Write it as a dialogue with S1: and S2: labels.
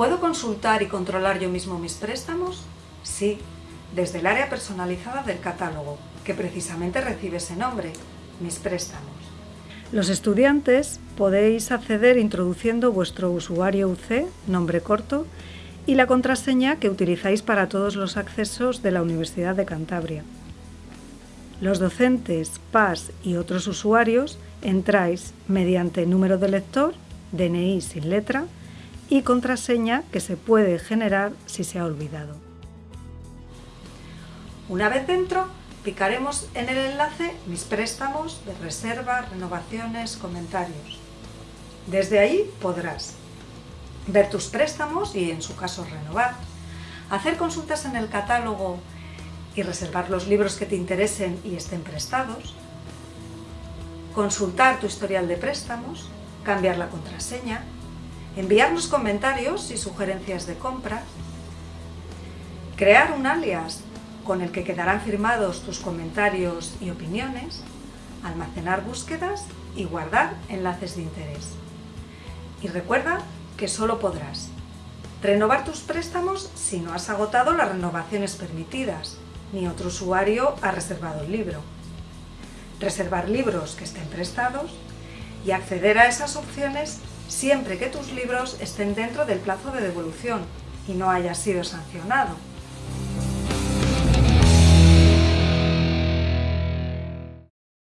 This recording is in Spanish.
S1: ¿Puedo consultar y controlar yo mismo mis préstamos? Sí, desde el área personalizada del catálogo, que precisamente recibe ese nombre, mis préstamos. Los estudiantes podéis acceder introduciendo vuestro usuario UC, nombre corto, y la contraseña que utilizáis para todos los accesos de la Universidad de Cantabria. Los docentes, PAS y otros usuarios entráis mediante número de lector, DNI sin letra y contraseña que se puede generar si se ha olvidado. Una vez dentro, picaremos en el enlace Mis préstamos de reserva, renovaciones, comentarios. Desde ahí podrás ver tus préstamos y en su caso renovar, hacer consultas en el catálogo y reservar los libros que te interesen y estén prestados, consultar tu historial de préstamos, cambiar la contraseña, enviarnos comentarios y sugerencias de compra, crear un alias con el que quedarán firmados tus comentarios y opiniones, almacenar búsquedas y guardar enlaces de interés. Y recuerda que solo podrás renovar tus préstamos si no has agotado las renovaciones permitidas, ni otro usuario ha reservado el libro. Reservar libros que estén prestados y acceder a esas opciones siempre que tus libros estén dentro del plazo de devolución y no haya sido sancionado.